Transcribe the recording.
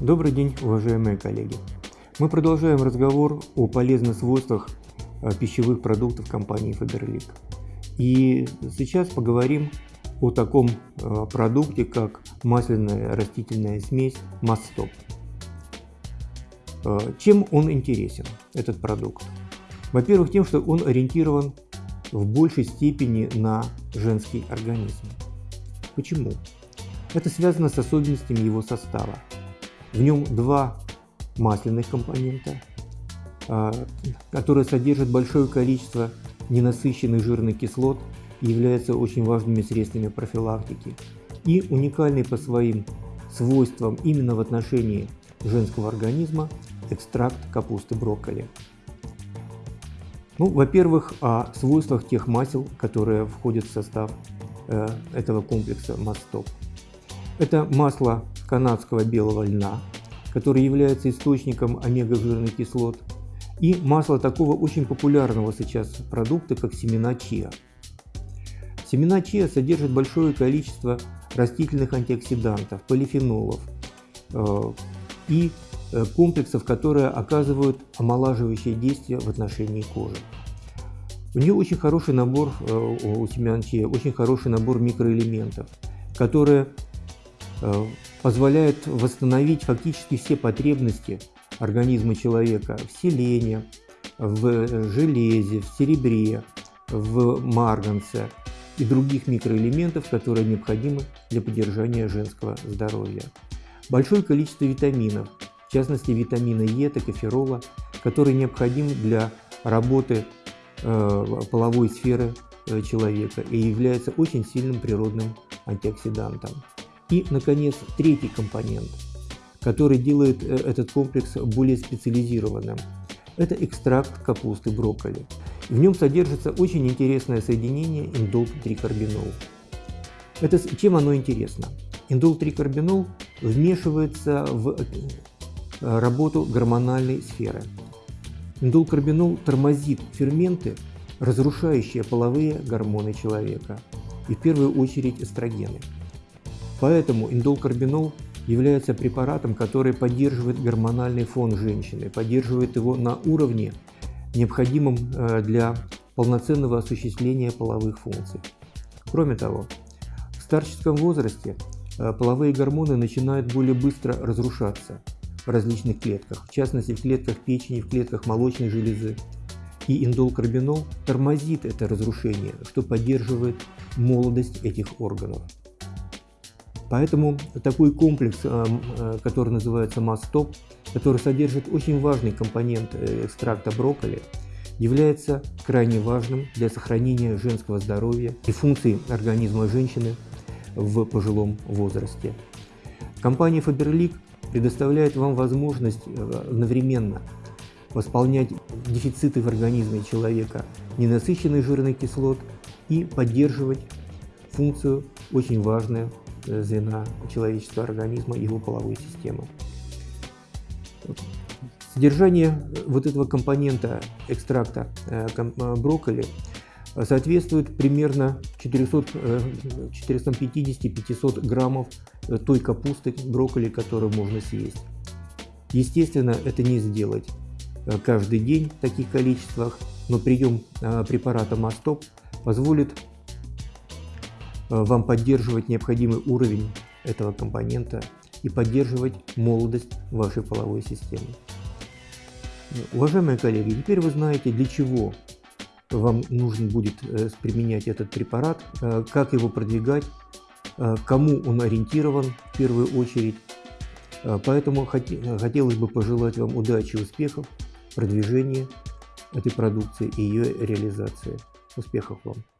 Добрый день, уважаемые коллеги! Мы продолжаем разговор о полезных свойствах э, пищевых продуктов компании Faberlic. И сейчас поговорим о таком э, продукте, как масляная растительная смесь Масстоп. Э, чем он интересен, этот продукт? Во-первых, тем, что он ориентирован в большей степени на женский организм. Почему? Это связано с особенностями его состава. В нем два масляных компонента, а, которые содержат большое количество ненасыщенных жирных кислот и являются очень важными средствами профилактики. И уникальный по своим свойствам именно в отношении женского организма экстракт капусты брокколи. Ну, во-первых, о свойствах тех масел, которые входят в состав э, этого комплекса Мастоп. Это масло канадского белого льна, который является источником омега-жирных кислот, и масло такого очень популярного сейчас продукта, как семена чиа. Семена чиа содержат большое количество растительных антиоксидантов, полифенолов э, и э, комплексов, которые оказывают омолаживающее действие в отношении кожи. У нее очень хороший набор, э, у семян чиа, очень хороший набор микроэлементов, которые Э, позволяет восстановить фактически все потребности организма человека в селене, в железе, в серебре, в марганце и других микроэлементов, которые необходимы для поддержания женского здоровья. Большое количество витаминов, в частности витамина Е, токоферола, который необходим для работы э, половой сферы э, человека и является очень сильным природным антиоксидантом. И, наконец, третий компонент, который делает э, этот комплекс более специализированным. Это экстракт капусты брокколи. В нем содержится очень интересное соединение индол-трикарбинол. Это, чем оно интересно? Индол-трикарбинол вмешивается в э, работу гормональной сферы. Индолкарбинол тормозит ферменты, разрушающие половые гормоны человека, и в первую очередь эстрогены. Поэтому индолкарбинол является препаратом, который поддерживает гормональный фон женщины, поддерживает его на уровне, необходимом э, для полноценного осуществления половых функций. Кроме того, в старческом возрасте э, половые гормоны начинают более быстро разрушаться в различных клетках, в частности в клетках печени, в клетках молочной железы. И индолкарбинол тормозит это разрушение, что поддерживает молодость этих органов. Поэтому такой комплекс, э, э, который называется Мастоп, который содержит очень важный компонент э, экстракта брокколи, является крайне важным для сохранения женского здоровья и функций организма женщины в пожилом возрасте. Компания Faberlic предоставляет вам возможность одновременно восполнять дефициты в организме человека ненасыщенных жирных кислот и поддерживать функцию очень важную звена человеческого организма и его половой системы. Содержание вот этого компонента экстракта э, э, брокколи соответствует примерно 450-500 э, граммов той капусты брокколи, которую можно съесть. Естественно, это не сделать каждый день в таких количествах, но прием препарата Мастоп позволит вам поддерживать необходимый уровень этого компонента и поддерживать молодость вашей половой системы. Уважаемые коллеги, теперь вы знаете, для чего вам нужно будет э, применять этот препарат, э, как его продвигать, кому он ориентирован в первую очередь. Поэтому хотелось бы пожелать вам удачи успехов в продвижении этой продукции и ее реализации. Успехов вам!